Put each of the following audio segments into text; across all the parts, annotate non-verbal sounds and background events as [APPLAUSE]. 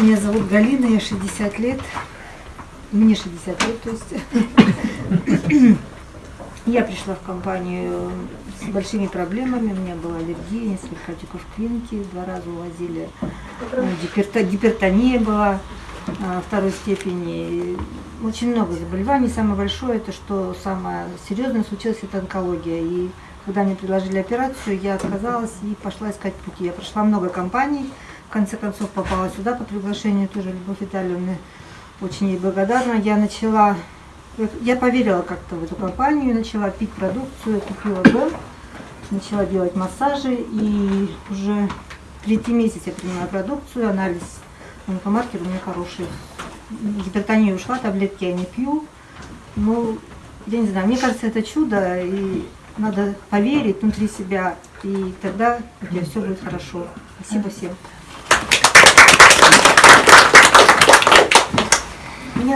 Меня зовут Галина, я 60 лет. Мне 60 лет, то есть. [COUGHS] Я пришла в компанию с большими проблемами. У меня была аллергия, несколько отеков клиники, два раза увозили. Гиперто- гипертония была а, второй степени. Очень много заболеваний. Самое большое, это что самое серьезное случилось, это онкология. И когда мне предложили операцию, я отказалась и пошла искать пути. Я прошла много компаний, в конце концов попала сюда по приглашению тоже Любовь Витальевны. Очень ей благодарна. Я начала, я поверила как-то в эту компанию, начала пить продукцию, купила дом, начала делать массажи и уже третий месяц я принимаю продукцию, анализ онкомаркер у меня хороший. Гипертония ушла, таблетки я не пью. Ну, я не знаю, мне кажется, это чудо, и надо поверить внутри себя, и тогда у тебя все будет хорошо. Спасибо всем.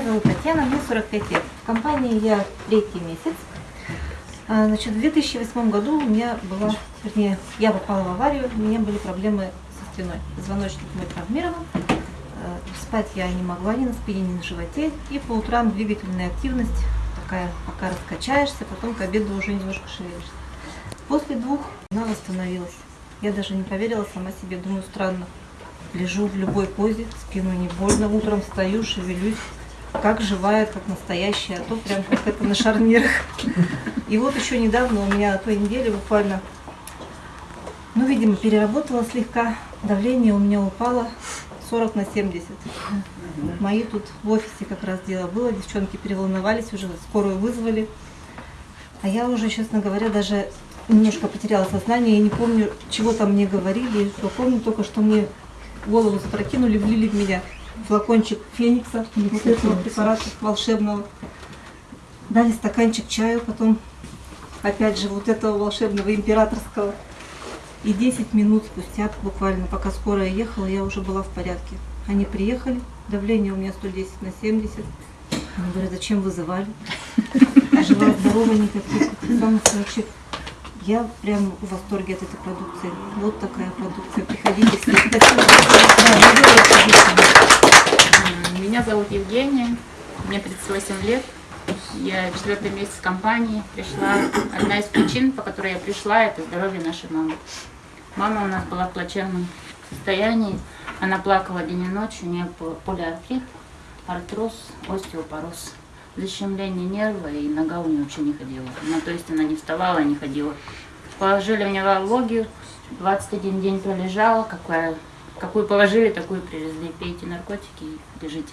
Зовут Татьяна, мне 45 лет. В компании я третий месяц. А, Значит, в 2008 году у меня была, вернее, я попала в аварию, у меня были проблемы со спиной. Позвоночник мой травмирован, э, спать я не могла ни на спине, ни на животе, и по утрам двигательная активность такая, пока раскачаешься, потом к обеду уже немножко шевелишься. После двух она восстановилась. Я даже не поверила сама себе, думаю, странно. Лежу в любой позе, спину не больно, утром встаю, шевелюсь, как живая, как настоящая, а то прям как это на шарнирах. И вот еще недавно у меня той неделе буквально, ну, видимо, переработала слегка, давление у меня упало 40 на 70. Мои тут в офисе как раз дело было, девчонки переволновались, уже скорую вызвали. А я уже, честно говоря, даже немножко потеряла сознание, я не помню, чего там мне говорили, что помню только, что мне голову запрокинули, влили в меня флакончик феникса, вот этого препарата волшебного. Дали стаканчик чаю, потом опять же вот этого волшебного императорского. И 10 минут спустя, буквально, пока скорая ехала, я уже была в порядке. Они приехали, давление у меня 110 на 70. Они говорят, зачем вызывали? [LAUGHS] Жива, здорова, никаких. Самый вообще я прям в восторге от этой продукции. Вот такая продукция. Приходите. Спасибо. [LAUGHS] Да, недорого, конечно. Меня зовут Евгения, мне 38 лет. Я четвертый месяц компании. Пришла. Одна из причин, по которой я пришла, это здоровье нашей мамы. Мама у нас была в плачевном состоянии. Она плакала день и ночь. У нее по- полиартрит, артроз, остеопороз, защемление нерва, и нога у нее вообще не ходила. Ну, то есть она не вставала, не ходила. Положили мне вологию, 21 день пролежала, какая, какую положили, такую привезли. Пейте наркотики и лежите.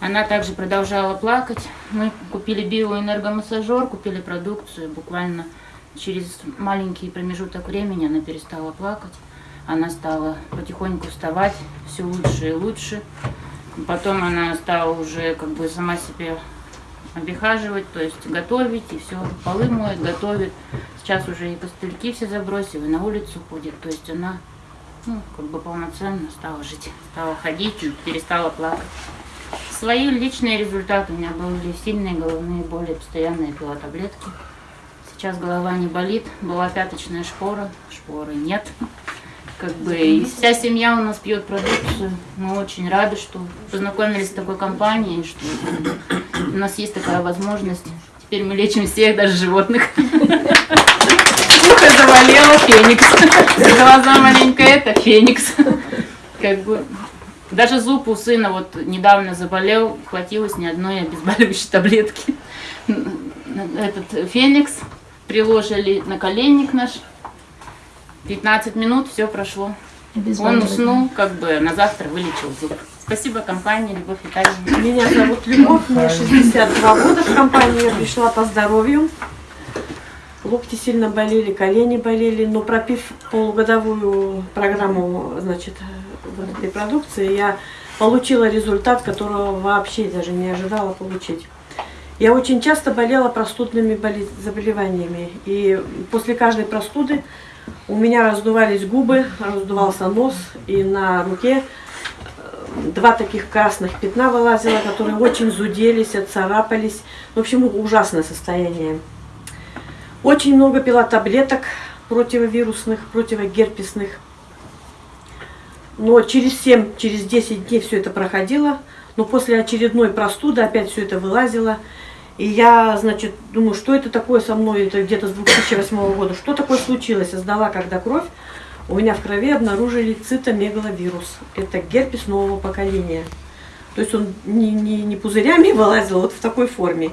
Она также продолжала плакать. Мы купили биоэнергомассажер, купили продукцию. Буквально через маленький промежуток времени она перестала плакать. Она стала потихоньку вставать все лучше и лучше. Потом она стала уже как бы сама себе обихаживать, то есть готовить, и все, полы моет, готовит. Сейчас уже и костыльки все забросила, и на улицу ходит. То есть она ну, как бы полноценно стала жить, стала ходить, перестала плакать. Свои личные результаты. У меня были сильные головные боли, постоянно я пила таблетки. Сейчас голова не болит, была пяточная шпора, шпоры нет. Как бы и вся семья у нас пьет продукцию. Мы очень рады, что познакомились с такой компанией, что у нас есть такая возможность. Теперь мы лечим всех, даже животных. Ухо заболело, феникс. Глаза маленькая, это феникс. Как бы даже зуб у сына вот недавно заболел, хватилось ни одной обезболивающей таблетки. Этот феникс приложили на коленник наш. 15 минут, все прошло. Он уснул, как бы на завтра вылечил зуб. Спасибо компании Любовь Витальевна. Меня зовут Любовь, мне 62 года. В компанию я пришла по здоровью. Локти сильно болели, колени болели, но пропив полугодовую программу, значит, вот этой продукции, я получила результат, которого вообще даже не ожидала получить. Я очень часто болела простудными заболеваниями, и после каждой простуды у меня раздувались губы, раздувался нос, и на руке два таких красных пятна вылазило, которые очень зуделись, отцарапались. В общем, ужасное состояние. Очень много пила таблеток противовирусных, противогерпесных. Но через 7, через 10 дней все это проходило. Но после очередной простуды опять все это вылазило. И я, значит, думаю, что это такое со мной, это где-то с 2008 года, что такое случилось? Я сдала, когда кровь, у меня в крови обнаружили цитомегаловирус. Это герпес нового поколения. То есть он не, не, не пузырями вылазил, вот в такой форме.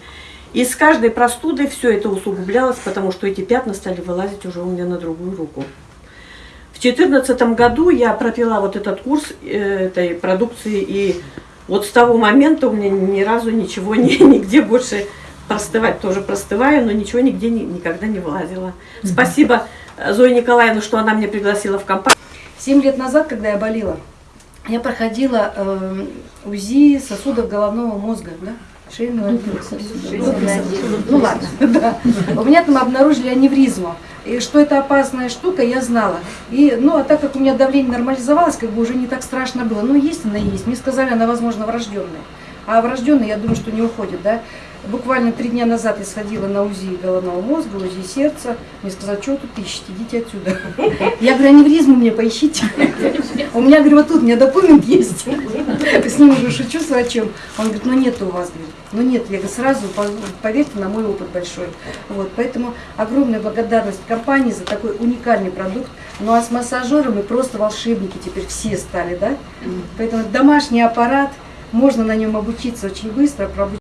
И с каждой простудой все это усугублялось, потому что эти пятна стали вылазить уже у меня на другую руку. В 2014 году я пропила вот этот курс э, этой продукции, и вот с того момента у меня ни разу ничего [LAUGHS] не, нигде больше простывать тоже простываю, но ничего нигде ни- никогда не вылазило. Спасибо э, Зое Николаевне, что она меня пригласила в компанию. Семь лет назад, когда я болела, я проходила э, УЗИ сосудов головного мозга, да? Ну ладно, [LAUGHS] да. У меня там обнаружили аневризму. И что это опасная штука, я знала. И, ну, а так как у меня давление нормализовалось, как бы уже не так страшно было. Ну, есть она есть. Мне сказали, она, возможно, врожденная. А врожденная, я думаю, что не уходит, да. Буквально три дня назад я сходила на УЗИ головного мозга, УЗИ сердца. Мне сказали, что вы тут ищете, идите отсюда. [LAUGHS] Я говорю, аневризму мне поищите. [LAUGHS] У меня, говорю, вот тут у меня документ есть. С ним уже шучу с врачом. Он говорит, ну нет у вас, говорит. Ну нет, я говорю, сразу по- поверьте на мой опыт большой. Вот, поэтому огромная благодарность компании за такой уникальный продукт. Ну а с массажером мы просто волшебники теперь все стали, да? Поэтому домашний аппарат, можно на нем обучиться очень быстро,